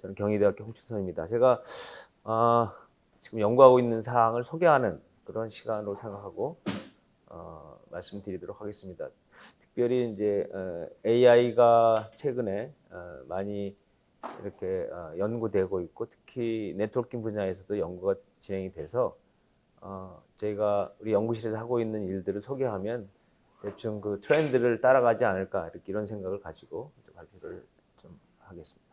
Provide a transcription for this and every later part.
저는 경희대학교 홍춘선입니다. 제가 어, 지금 연구하고 있는 사항을 소개하는 그런 시간으로 생각하고 어, 말씀드리도록 하겠습니다. 특별히 이제 어, AI가 최근에 어, 많이 이렇게 어, 연구되고 있고 특히 네트워킹 분야에서도 연구가 진행이 돼서 어, 저희가 우리 연구실에서 하고 있는 일들을 소개하면 대충 그 트렌드를 따라가지 않을까 이렇게 이런 생각을 가지고 발표를 좀 하겠습니다.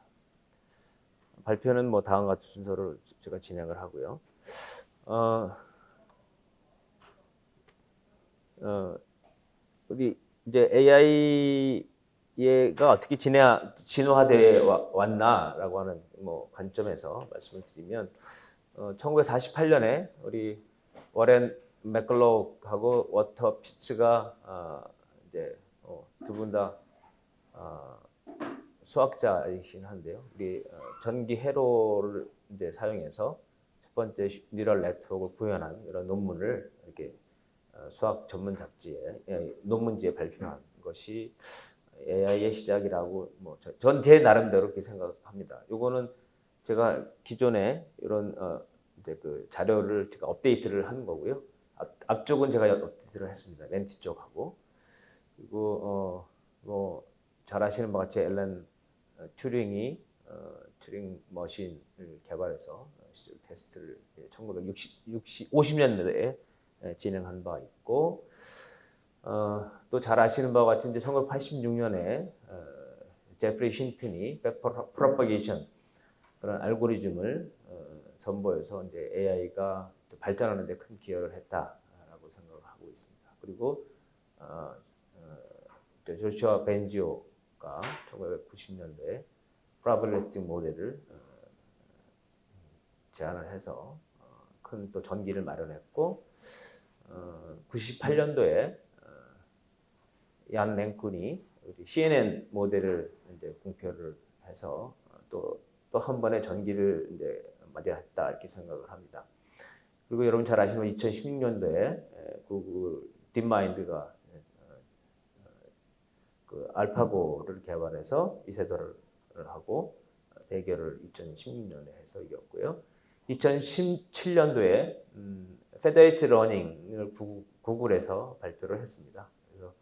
발표는 뭐 다음 같은 순서로 제가 진행을 하고요. 어, 어, 우리 이제 AI가 어떻게 진화, 진화돼 왔나라고 하는 뭐 관점에서 말씀을 드리면 어, 1948년에 우리 워렌 맥컬록하고 월터 피츠가 어, 이제 어, 두분 다 어, 수학자이긴 한데요. 우리 어, 전기 회로를 이제 사용해서 첫 번째 뉴럴 네트워크를 구현한 이런 논문을 이렇게 어, 수학 전문 잡지에 예, 논문지에 발표한 것이 AI의 시작이라고 뭐 전 제 나름대로 그렇게 생각합니다. 요거는 제가 기존에 이런 어 이제 그 자료를 제가 업데이트를 하는 거고요. 앞, 앞쪽은 제가 업데이트를 했습니다. 맨 뒤쪽하고 그리고 어 뭐 잘 아시는 바와 같이 앨런 어, 튜링이 어, 튜링 machine을 개발해서 튜링 테스트를 1960, 60, 50년대에 진행한 바 있고 어, 또 잘 아시는 바와 같이 이제 1986년에 어, 제프리 힌튼이 propagation 그런 알고리즘을 어, 선보여서 이제 AI가 발전하는 데 큰 기여를 했다라고 생각을 하고 있습니다. 그리고 어, 어, 조슈아 벤지오 가 1990년도에 프라블리스틱 모델을 어, 제안을 해서 어, 큰또 전기를 마련했고 98년도에 어, 얀 랭쿤이 CNN 모델을 이제 공표를 해서 또 또 한 번의 전기를 이제 맞이했다 이렇게 생각을 합니다. 그리고 여러분 잘 아시는 2016년도에 구글 딥마인드가 어, 그 알파고를 개발해서 이세돌을 하고 대결을 2016년에 해서 이겼고요. 2017년도에 음, federated learning을 구글에서 발표를 했습니다. 그래서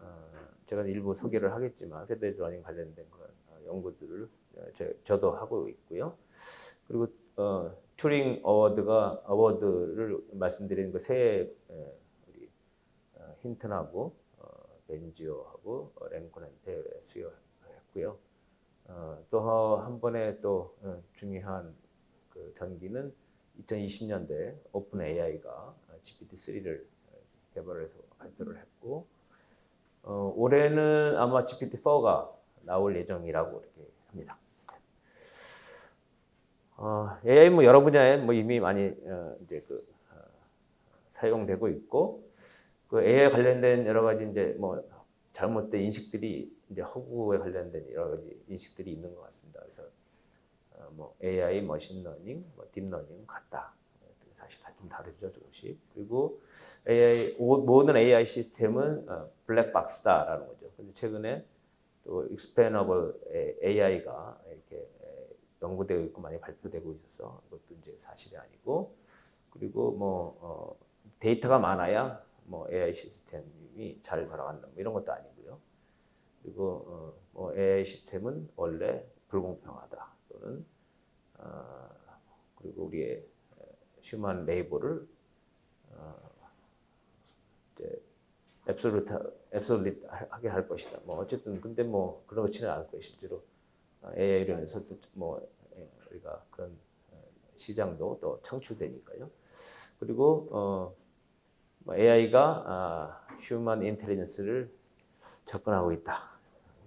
어, 제가 일부 소개를 하겠지만 federated learning 관련된 그런 어, 연구들을 저, 도 하고 있고요. 그리고 어, 튜링 award가 award를 말씀드리는 그세 어, 힌튼하고 어, 벤지오하고 르쿤한테 수여했고요. 어, 또한 번에 또 어, 중요한 그 전기는 2020년도에 OpenAI가 GPT-3를 개발해서 발표를 했고 어, 올해는 아마 GPT-4가 나올 예정이라고 이렇게 합니다. 어, AI 뭐 여러 분야에 뭐 이미 많이 어, 이제 그 어, 사용되고 있고 그 AI 관련된 여러 가지 이제 뭐 잘못된 인식들이 이제 허구에 관련된 여러 가지 인식들이 있는 것 같습니다. 그래서 어, 뭐 AI, machine learning, 뭐 deep learning 같다. 사실 다 좀 다르죠, 조금씩. 그리고 AI 모든 AI 시스템은 어, 블랙박스다라는 거죠. 근데 최근에 또 익스패너블 AI가 이렇게 연구되고 있고 많이 발표되고 있어서 그것도 이제 사실이 아니고 그리고 뭐 어, 데이터가 많아야 뭐 AI 시스템이 잘 돌아간다 뭐 이런 것도 아니고요. 그리고 어, 뭐 AI 시스템은 원래 불공평하다 또는 어, 그리고 우리의 human labor를 어, obsolete obsolete하게 할 것이다. 뭐 어쨌든 근데 뭐 그렇지는 않을. 실제로 AI로 인해서 뭐 예, 우리가 그런 어, 시장도 또 창출되니까요. 그리고 어, AI가 human intelligence를 접근하고 있다.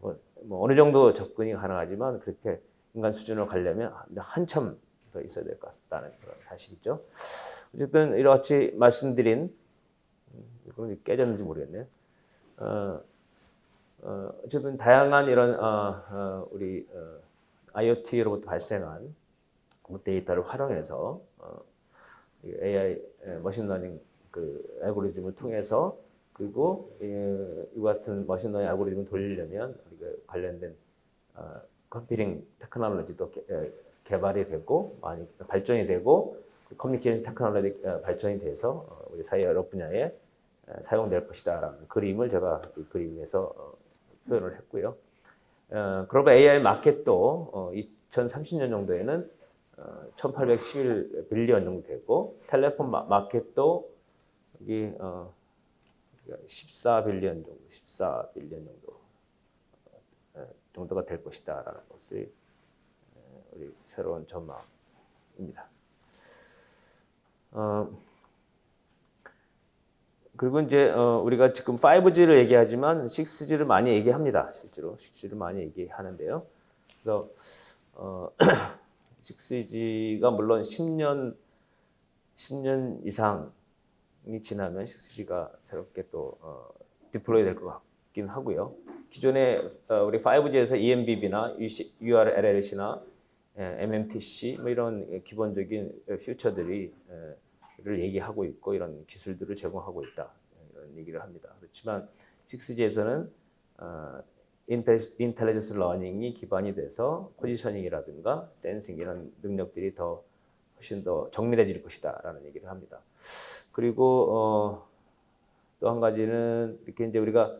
뭐, 뭐, 어느 정도 접근이 가능하지만 그렇게 인간 수준으로 가려면 한참 더 있어야 될 것 같다는 그런 사실이죠. 어쨌든 이렇게 말씀드린 음, 이건 깨졌는지 모르겠네요. 어, 어, 어쨌든 다양한 이런 어, 어, 우리 어, IoT로부터 발생한 데이터를 활용해서 어, AI machine learning 그 알고리즘을 통해서 그리고 이, 이 같은 machine learning 알고리즘을 돌리려면 우리가 관련된 어, computing technology도 개, 에, 개발이 되고 많이 발전이 되고 communication technology 어, 발전이 돼서 어, 우리 사회 여러 분야에 에, 사용될 것이다라는 그림을 제가 이 그림에서 어, 표현을 했고요. 어, 글로벌 AI 마켓도 어, 2030년 정도에는 어, 1811 billion 정도 되고 텔레폰 마, 마켓도 여기 어, 14빌리언 정도, 14빌리언 정도 어, 정도가 될 것이다라는 것이 어, 우리 새로운 전망입니다. 어, 그리고 이제 어, 우리가 지금 5G를 얘기하지만 6G를 많이 얘기합니다. 실제로 6G를 많이 얘기하는데요. 그래서 어, 6G가 물론 10년 10년 이상 이 지나면 6G가 새롭게 또 어, deploy 될 것 같긴 하고요. 기존에 어, 우리 5G에서 EMBB나 URLLC나 MMTC 뭐 이런 기본적인 feature들이 에, 를 얘기하고 있고 이런 기술들을 제공하고 있다 이런 얘기를 합니다. 그렇지만 6G에서는 어, intelligence learning이 기반이 돼서 positioning이라든가 sensing 이런 능력들이 더 훨씬 더 정밀해질 것이다라는 얘기를 합니다. 그리고 어, 또 한 가지는 이렇게 이제 우리가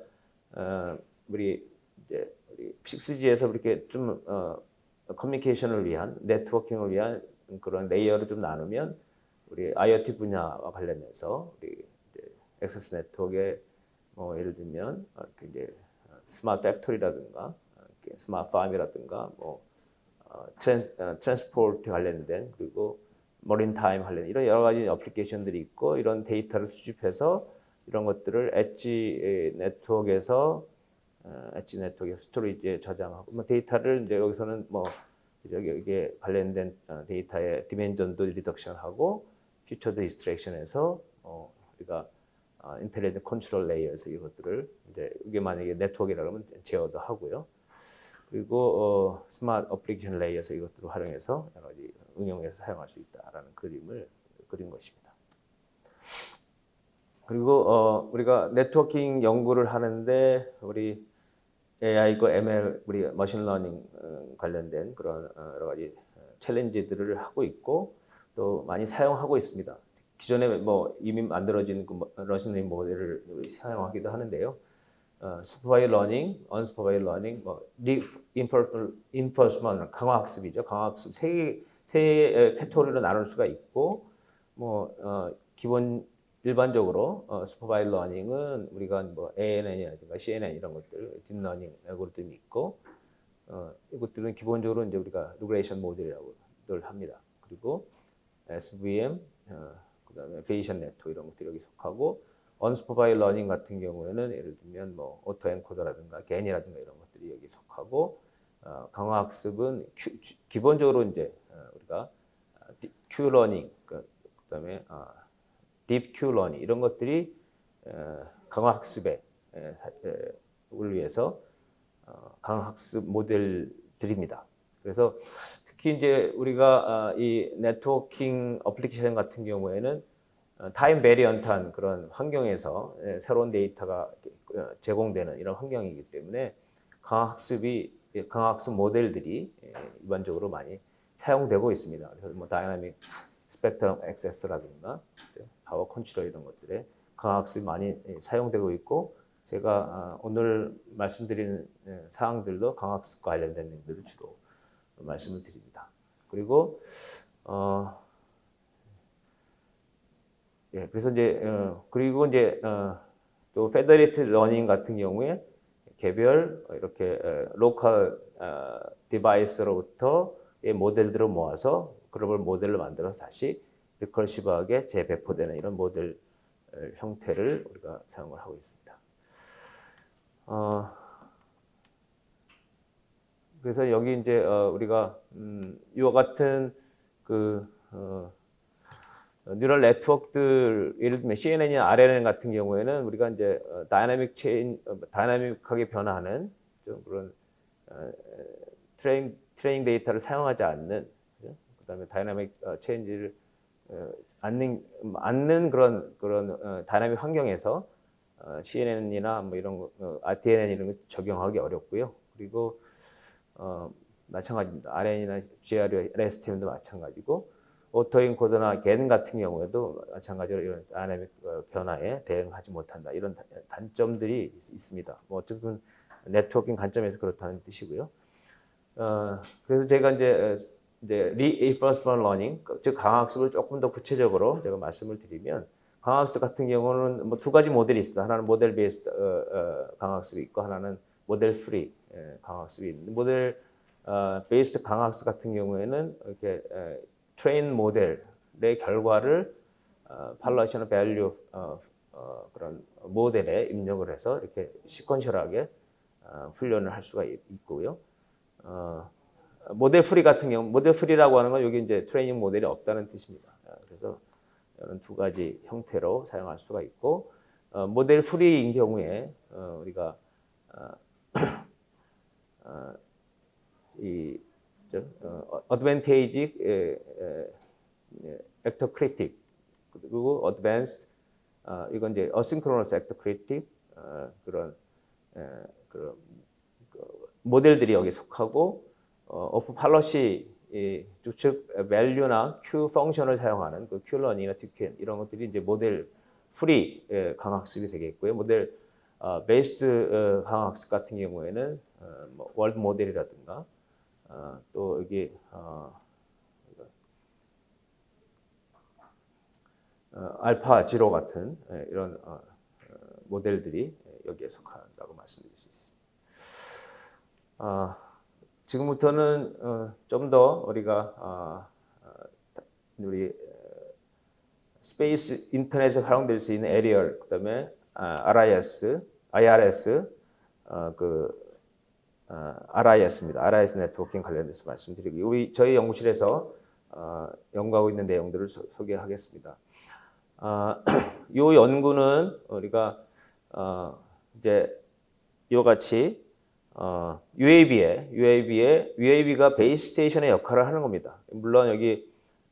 어, 우리 이제 우리 6G에서 이렇게 좀 어, communication을 위한 networking을 위한 그런 layer를 좀 나누면 우리 IoT 분야와 관련해서 우리 access network에 뭐 예를 들면 이렇게 이제 smart factory라든가 smart farm이라든가 뭐 어, trans, 어, transport 관련된 그리고 maritime 관련 이런 여러 가지 application들이 있고 이런 데이터를 수집해서 이런 것들을 엣지 네트워크에서 어, edge network storage에 저장하고 뭐 데이터를 이제 여기서는 뭐 여기 여기에 관련된 어, 데이터의 dimension도 reduction하고 feature extraction해서 어, 우리가 어, intelligent control layer에서 이것들을 이제 이게 만약에 네트워크라고 하면 제어도 하고요. 그리고 어, smart application layer에서 이것들을 활용해서 여러 가지 응용해서 사용할 수 있다라는 그림을 그린 것입니다. 그리고 어, 우리가 네트워킹 연구를 하는데 우리 AI고 ML, 우리 machine learning 어, 관련된 그런 어, 여러 가지 challenge들을 하고 있고 또 많이 사용하고 있습니다. 기존에 뭐 이미 만들어진 그 러시는 모델을 사용하기도 하는데요. 어, supervised learning, unsupervised learning, 뭐 reinforcement 강화 학습이죠. 강화 학습 세, 세 카테고리로 나눌 수가 있고 뭐 어, 기본 일반적으로 어, supervised learning은 우리가 뭐 ANN이라든가 CNN 이런 것들 deep learning 알고리즘이 있고 어, 이것들은 기본적으로 이제 우리가 regression 모델이라고 늘 합니다. 그리고 SVM, 어, 그 다음에 Bayesian network 이런 것들이 여기 속하고 unsupervised learning 같은 경우에는 예를 들면 뭐 auto encoder라든가 GAN이라든가 이런 것들이 여기 속하고 어, 강화 학습은 Q, 기본적으로 이제 어, 우리가 Q learning 그, 그다음에 어, deep Q learning 이런 것들이 어, 강화 학습에 을 위해서 어, 강화 학습 모델들입니다. 그래서 특히 이제 우리가 아, 이 networking application 같은 경우에는 어, time variant한 그런 환경에서 예, 새로운 데이터가 어, 제공되는 이런 환경이기 때문에 강화학습이 예, 강화학습 모델들이 예, 일반적으로 많이 사용되고 있습니다. 그래서 뭐 dynamic spectrum access라든가 power control 이런 것들에 강화학습이 많이 사용되고 있고 제가 아, 오늘 말씀드리는 사항들도 강화학습 관련된 내용들을 주로 말씀을 드립니다. 그리고 어, 예, 그래서 이제 어, 그리고 이제 어, 또 federated learning 같은 경우에 개별 이렇게 어, local 어, device로부터 이 모델들을 모아서 글로벌 모델을 만들어서 다시 recursive하게 재배포되는 이런 모델 어, 형태를 우리가 사용을 하고 있습니다. 어, 그래서 여기 이제 어, 우리가 음, 이와 같은 그 어, neural network들 예를 들면 CNN이나 RNN 같은 경우에는 우리가 이제 어, dynamic change 어, dynamic하게 변화하는 좀 그런 어, train training 데이터를 사용하지 않는 그다음에 다이나믹 어, change를 어, 않는 않는 그런 그런 어, 다이나믹 환경에서 어, CNN이나 뭐 이런 거, 어, RTNN 이런 거 적용하기 어렵고요. 그리고 어, 마찬가지입니다. RN이나 GRSTM도 마찬가지고 오토인 코드나 겐 같은 경우에도 마찬가지로 이런 다이내믹 어, 변화에 대응하지 못한다. 이런 단점들이 있습니다. 뭐 어쨌든 네트워킹 관점에서 그렇다는 뜻이고요. 어, 그래서 제가 이제 이제 reinforcement learning, 즉 강학습을 조금 더 구체적으로 제가 말씀을 드리면 강화학습 같은 경우는 뭐 두 가지 모델이 있습니다. 하나는 model based 어, 어, 강화학습이 있고 하나는 model free 예, 강화학습이 있는데 모델 어, based 강화학습 같은 경우에는 이렇게 에, train 모델의 결과를 어, policy나 value 어, 어, 그런 모델에 입력을 해서 이렇게 sequential하게 어, 훈련을 할 수가 있, 있고요. 어, model free 같은 경우 model free라고 하는 건 여기 이제 트레이닝 모델이 없다는 뜻입니다. 어, 그래서 이런 두 가지 형태로 사용할 수가 있고 어, model free인 경우에 어, 우리가 어, 어, 이 어, advantage actor critic 그리고 advanced 어, 이건 이제 actor critic 어, 그런 그 모델들이 여기 속하고 어, off policy 즉 밸류나 q 펑션을 사용하는 그 Q-learning이나 DQN 이런 것들이 이제 model free 강화학습이 되겠고요. 모델 어, based 어, 강화학습 같은 경우에는 어, 뭐 world model이라든가 어, 또 여기 어, 어, AlphaZero 같은 예, 이런 어, 어, 모델들이 여기에 속한다고 말씀드릴 수 있습니다. 아, 지금부터는 어, 좀더 우리가 어, 어, 우리 space 인터넷에 활용될 수 있는 aerial 그다음에 RIS, IRS 그 RIS입니다. RIS networking 관련돼서 말씀드리기 우리 저희 연구실에서 연구하고 있는 내용들을 소 개하겠습니다. 이 연구는 우리가 이제 이와 같이 어, UAV에 UAV에 UAV가 base station의 역할을 하는 겁니다. 물론 여기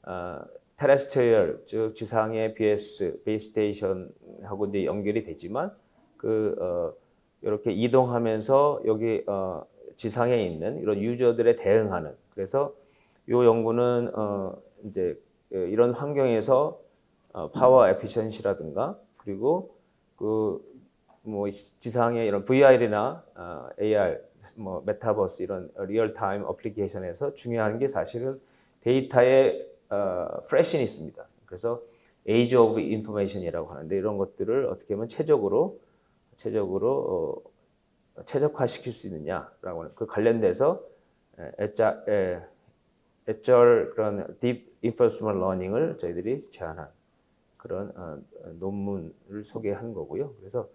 어, terrestrial 즉 지상의 BS base station하고 이제 연결이 되지만 그 어, 이렇게 이동하면서 여기 어, 지상에 있는 이런 user들에 대응하는 그래서 이 연구는 어, 이제 이런 환경에서 어, power efficiency라든가 그리고 그 뭐 지상의 이런 VR이나 어, AR, 뭐 메타버스 이런 real-time application에서 중요한 게 사실은 데이터의 어, freshness 있습니다. 그래서 age of information이라고 하는데 이런 것들을 어떻게 하면 최적으로 최적으로 어, 최적화시킬 수 있느냐라고 하는 그 관련돼서 애자, 에, 애절 그런 deep reinforcement learning을 저희들이 제안한 그런 어, 논문을 소개한 거고요. 그래서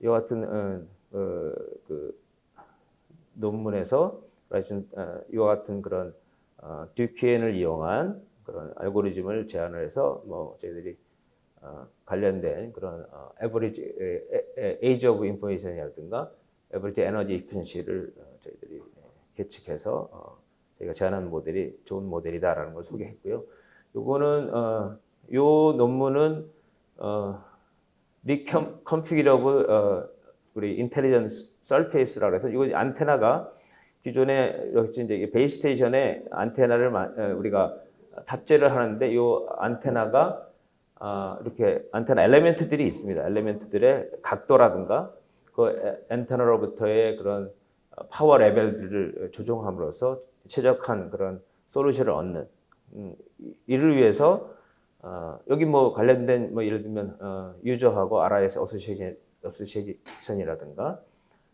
이와 같은 어, 어, 그 논문에서 어, 이와 같은 그런 어, DQN을 이용한 그런 알고리즘을 제안을 해서 뭐 저희들이 어, 관련된 그런 어, average age of information이라든가 average energy efficiency를 어, 저희들이 계측해서 어, 저희가 제안한 모델이 좋은 모델이다라는 걸 소개했고요. 요거는 어, 요 논문은 어, reconfigurable 어, 우리 intelligence surface라고 해서 이거 안테나가 기존에 역시 이제 base station에 안테나를 어, 우리가 탑재를 하는데 이 안테나가 어, 이렇게 안테나 element들이 있습니다. element들의 각도라든가 그 안테나로부터의 그런 power level들을 조정함으로써 최적한 그런 solution을 얻는 음, 이를 위해서 어, 여기 뭐 관련된 뭐 예를 들면 어, user하고 RIS association, association이라든가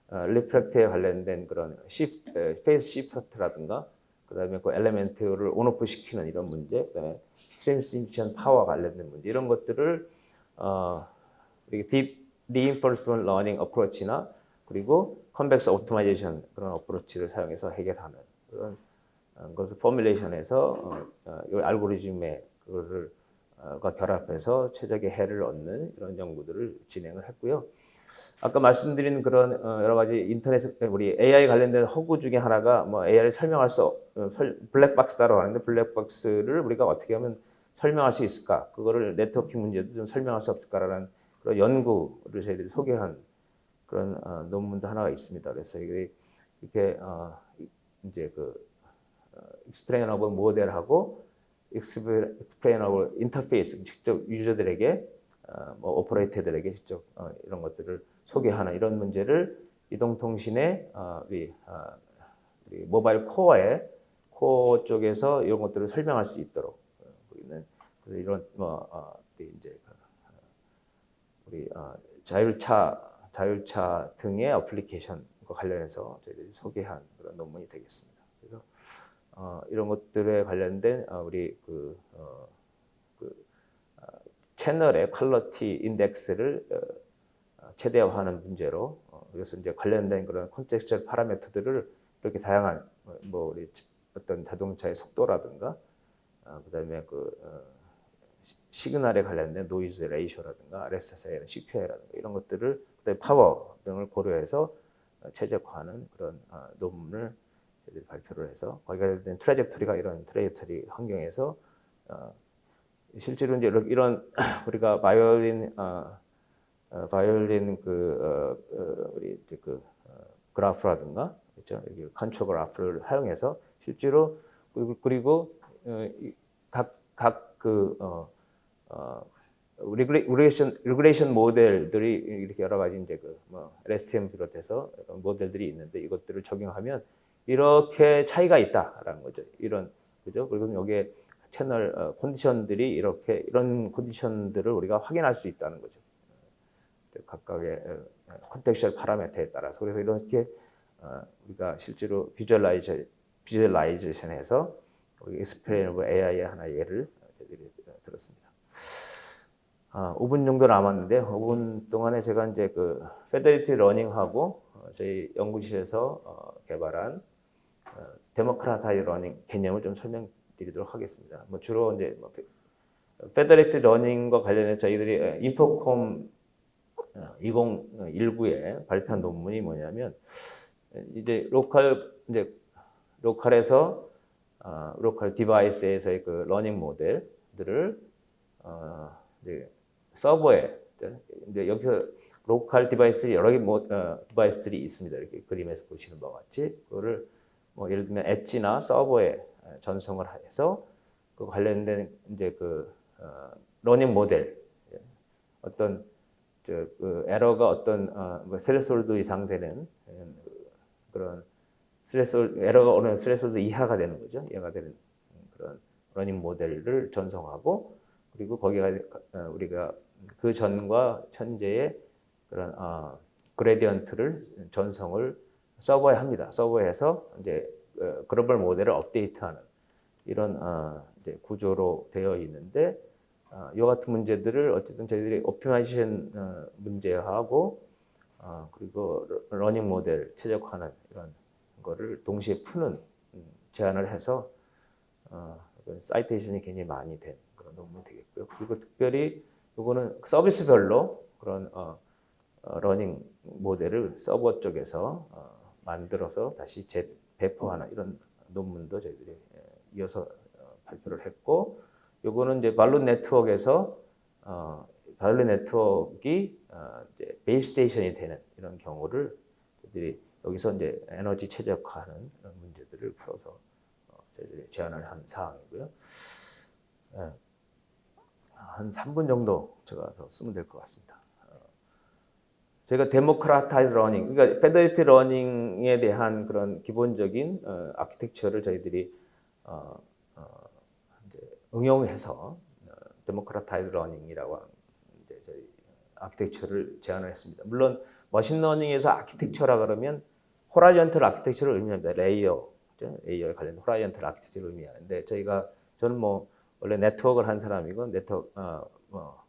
어, reflect에 관련된 그런 shift, phase shift라든가 그다음에 그 element를 on-off 시키는 이런 문제, 그다음에 transmission power 관련된 문제 이런 것들을 어, deep learning approach나 그리고 convex optimization 그런 approach를 사용해서 해결하는 그런 어, 것을 포뮬레이션해서 어, 어, 이 알고리즘의 그거를 과 결합해서 최적의 해를 얻는 이런 연구들을 진행을 했고요. 아까 말씀드린 그런 어, 여러 가지 인터넷 우리 AI 관련된 연구 중에 하나가 뭐 AI를 설명할 수 어, 블랙박스다라고 하는데 블랙박스를 우리가 어떻게 하면 설명할 수 있을까? 그거를 네트워킹 문제도 좀 설명할 수 없을까라는 그런 연구를 저희들이 소개한 그런 어, 논문도 하나가 있습니다. 그래서 이게 이렇게 이제 그 explainable model하고 explainable interface 직접 user들에게 어, 뭐 operator들에게 직접 어, 이런 것들을 소개하는 이런 문제를 이동통신의 어, 우리, 어, 우리 mobile core의 코어 쪽에서 이런 것들을 설명할 수 있도록 어, 그래서 이런 뭐 어, 이제 그, 어, 우리 어, 자율차 자율차 등의 어플리케이션과 관련해서 저희들이 소개한 그런 논문이 되겠습니다. 그래서 어, 이런 것들에 관련된 어, 우리 그, 어, 그 어, 채널의 퀄러티 인덱스를 어, 최대화하는 문제로 어, 그래서 이제 관련된 그런 콘텍스처 파라미터들을 이렇게 다양한 뭐, 뭐 우리 어떤 자동차의 속도라든가 어, 그다음에 그 어, sig- signal에 관련된 noise ratio라든가 RSSI, CQI라든가 이런 것들을 그다음에 파워 등을 고려해서 어, 최적화하는 그런 어, 논문을 저희들이 발표를 해서 거기에 관련된 trajectory가 이런 trajectory 환경에서 어, 실제로 이제 이런- 이런 우리가 바이올린 바이올린 그 우리 그 어, 그래프라든가 그렇죠? 여기 contour 그래프를 사용해서 실제로 그리고, 각각그 어, 어, regression regression 모델들이 이렇게 여러 가지 이제 그뭐 LSTM 비롯해서 모델들이 있는데 이것들을 적용하면 이렇게 차이가 있다라는 거죠. 이런 그죠? 그리고 여기에 채널 어, 컨디션들이 이렇게 이런 컨디션들을 우리가 확인할 수 있다는 거죠. 각각의 contextual parameter에 따라서 그래서 이렇게 어, 우리가 실제로 visualiza- visualization해서 우리 explainable AI의 하나 예를 저희들이 들었습니다. 아, 5분 정도 남았는데 5분 동안에 제가 이제 그 federated learning하고 어, 저희 연구실에서 어, 개발한 어, democratized learning 개념을 좀 설명드리도록 하겠습니다. 뭐 주로 이제 뭐 federated learning과 관련해서 저희들이 에, INFOCOM 2019에 발표한 논문이 뭐냐면 이제 local 이제 local에서 어, local device에서의 그 learning 모델들을 어, 이제 서버에 이제 여기서 local device들이 여러 개 모, 어, device들이 있습니다. 이렇게 그림에서 보시는 바와 같이 그거를 뭐 예를 들면 엣지나 서버에 전송을 해서 그 관련된 이제 그 어, learning 모델 예, 어떤 저그 에러가 어떤 어, 뭐 threshold 이상 되는 예, 그런 threshold 에러가 어느 threshold 이하가 되는 거죠. 이하가 되는 그런 learning 모델을 전송하고 그리고 거기가 어, 우리가 그 전과 현재의 그런 어, gradient를 전송을 서버에 합니다. 서버에서 이제 어, 글로벌 모델을 업데이트하는 이런 어, 구조로 되어 있는데 어, 이 같은 문제들을 어쨌든 저희들이 optimization 어, 문제하고 어, 그리고 러- learning 모델 최적화하는 이런 거를 동시에 푸는 음, 제안을 해서 어, citation이 굉장히 많이 된 논문이 되겠고요. 그리고 특별히 이거는 서비스별로 그런 어, 어, learning 모델을 서버 쪽에서 어, 만들어서 다시 재배포하는 이런 논문도 저희들이 예, 이어서 어, 발표를 했고 요거는 이제 balloon 네트워크에서 어, balloon 네트워크가 어, 이제 base station이 되는 이런 경우를 저희들이 여기서 이제 에너지 최적화하는 문제들을 풀어서 어, 저희들이 제안을 한 사항이고요. 예. 한 3분 정도 제가 더 쓰면 될 것 같습니다. 어, 제가 democratized learning, 그러니까 federated learning에 대한 그런 기본적인 어, architecture를 저희들이 어, 어, 응용해서 democratized learning이라고 이제 저희 architecture를 제안을 했습니다. 물론 머신러닝에서 아키텍처라 그러면 호라이언털 아키텍처를 의미합니다. layer? layer에 관련 horizontal architecture를 의미하는데 저희가 저는 뭐 원래 네트워크를 한 사람이고 네트워크 어, 뭐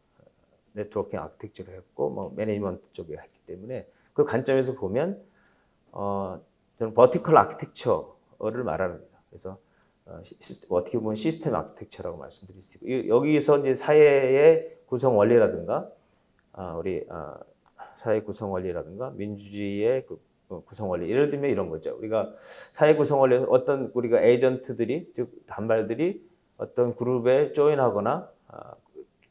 networking architecture를 했고 뭐 management 쪽에 했기 때문에 그 관점에서 보면 어, 저는 vertical architecture를 말합니다. 그래서 어, 시, 어떻게 보면 system architecture라고 말씀드릴 수 있고 이- 여기서 이제 사회의 구성 원리라든가 아, 우리 아, 사회 구성 원리라든가 민주주의의 그 어, 구성 원리 예를 들면 이런 거죠. 우리가 사회 구성 원리 어떤 우리가 agent들이 즉 단말들이 어떤 그룹에 join하거나 아,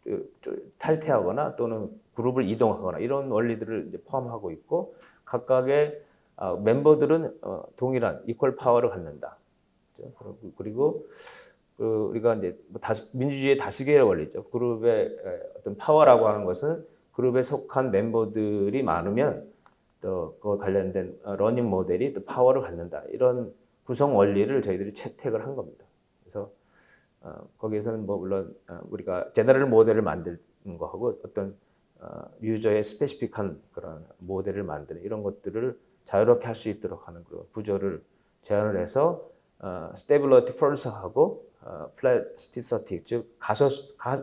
그, 그, 탈퇴하거나 또는 그룹을 이동하거나 이런 원리들을 포함하고 있고 각각의 아, 멤버들은 어, 동일한 equal power를 갖는다. 그리고- 그 우리가 이제 뭐 민주주의의 다수결 원리죠. 그룹의 에, 어떤 파워라고 하는 것은 그룹에 속한 멤버들이 많으면 또 그와 관련된 어, learning 모델이 또 파워를 갖는다. 이런 구성 원리를 저희들이 채택을 한 겁니다. 어, 거기에서는 뭐 물론 어, 우리가 general 모델을 만드는 거하고 어떤 어, user의 specific한 그런 모델을 만드는 이런 것들을 자유롭게 할 수 있도록 하는 그런 구조를 제안을 해서 어, stability force하고 어, plasticity 즉 가소 가,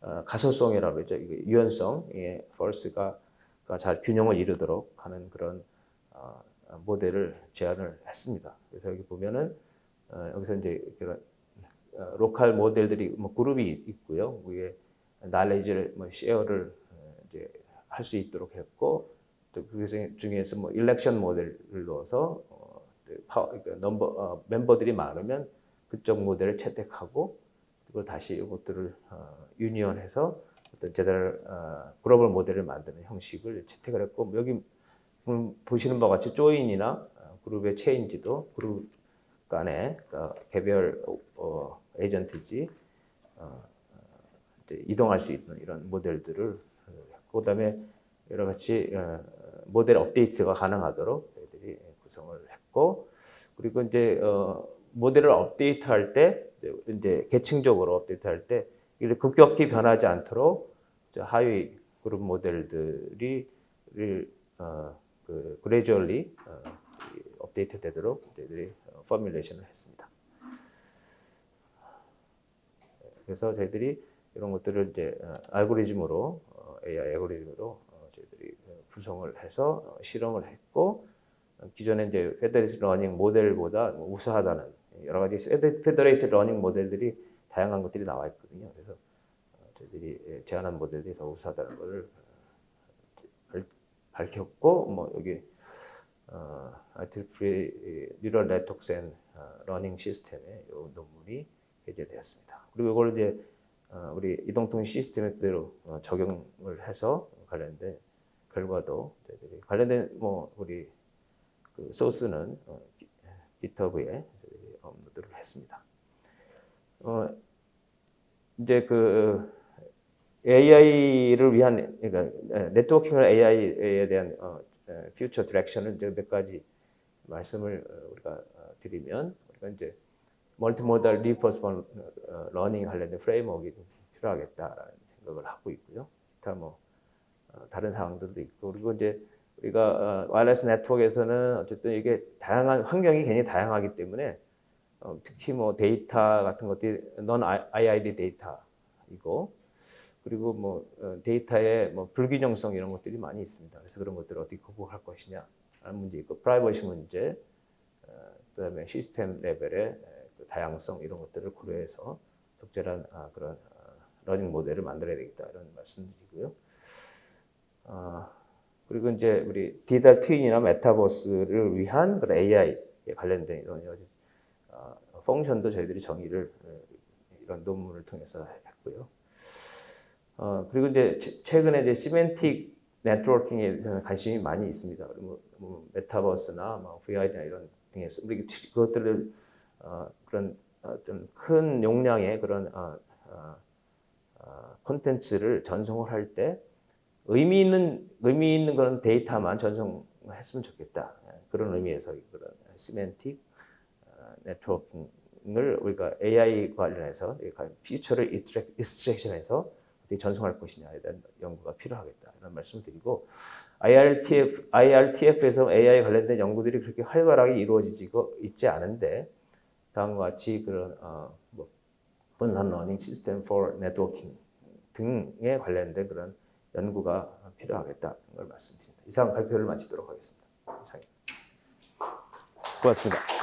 어, 가소성이라고 그러죠. 이게 유연성의 force가 잘 균형을 이루도록 하는 그런 어, 모델을 제안을 했습니다. 그래서 여기 보면은 어, 여기서 이제 그런 어, local 모델들이 뭐 그룹이 있고요. 위에 knowledge를 뭐 share를 어, 이제 할 수 있도록 했고 또 그중에서 뭐 election 모델을 넣어서 어, 그 파워, 그러니까 number 어, 멤버들이 많으면 그쪽 모델을 채택하고 그걸 다시 이것들을 어, union해서 어떤 제대로 어, 글로벌 모델을 만드는 형식을 채택을 했고 뭐 여기 음, 보시는 바와 같이 조인이나 어, 그룹의 체인지도 그룹 간의 그 개별 어, 에이전트지 어, 이동할 수 있는 이런 모델들을 어, 했고 그다음에 여러 가지 어, 모델 업데이트가 가능하도록 저희들이 구성을 했고 그리고 이제 어, 모델을 업데이트할 때 이제- 계층적으로 업데이트할 때 이게 급격히 변하지 않도록 저 하위 그룹 모델들이 를, 어, 그 gradually 어, 이 업데이트 되도록 저희들이 어, formulation을 했습니다. 그래서 저희들이 이런 것들을 이제 어, 알고리즘으로 어, AI 알고리즘으로 어, 저희들이 어, 구성을 해서 어, 실험을 했고 어, 기존에 이제 federated learning 모델보다 뭐 우수하다는 여러 가지 federated learning 모델들이 다양한 것들이 나와 있거든요. 그래서 어, 저희들이 예, 제안한 모델들이 더 우수하다는 것을 어, 밝- 밝혔고 뭐 여기 어, IEEE Neural Network and Learning System에 이 논문이 게재되었습니다. 그리고 이걸 이제 어, 우리 이동통신 시스템에 그대로 어, 적용을 해서 관련된 결과도 저희들이 관련된 뭐 우리 그 소스는 어, 기- GitHub에 업로드를 했습니다. 어, 이제 그 AI를 위한 그러니까 networking을 AI에 대한 어, future direction을 이제 몇 가지 말씀을 어, 우리가 어, 드리면 우리가 이제 multimodal representation learning 관련된 framework가 좀 필요하겠다라는 생각을 하고 있고요. 기타 뭐 어, 다른 사항들도 있고 그리고 이제 우리가 어, wireless 네트워크에서는 어쨌든 이게 다양한 환경이 굉장히 다양하기 때문에 어, 특히 뭐 데이터 같은 것들이 non IID 데이터이고 그리고 뭐 어, 데이터의 뭐 불균형성 이런 것들이 많이 있습니다. 그래서 그런 것들을 어떻게 극복할 것이냐 하는 문제 있고 프라이버시 문제 어, 그다음에 시스템 레벨의 에, 그 다양성 이런 것들을 고려해서 적절한 아, 그런 어, learning 모델을 만들어야 되겠다 이런 말씀드리고요. 아, 그리고 이제 우리 디지털 twin이나 메타버스를 위한 그런 AI에 관련된 이런 여러 어, function도 저희들이 정의를 어, 이런 논문을 통해서 했고요. 어, 그리고 이제 최- 최근에 이제 semantic networking에 대한 관심이 많이 있습니다. 뭐, 뭐 메타버스나 뭐 VR이나 이런 등에서 우리 그것들을 어, 그런 어, 좀 큰 용량의 그런 어, 어, 어, 콘텐츠를 전송을 할 때 의미 있는 의미 있는 그런 데이터만 전송했으면 좋겠다. 예, 그런 의미에서 그런 semantic 어, networking을 우리가 AI 관련해서 feature를 extraction해서 어떻게 전송할 것이냐에 대한 연구가 필요하겠다 이런 말씀을 드리고 IRTF IRTF에서 AI 관련된 연구들이 그렇게 활발하게 이루어지고 있지 않은데 다음과 같이 그런 어, 뭐 분산 learning 시스템 for networking 등에 관련된 그런 연구가 필요하겠다는 걸 말씀드립니다. 이상 발표를 마치도록 하겠습니다. 이상입니다. 고맙습니다.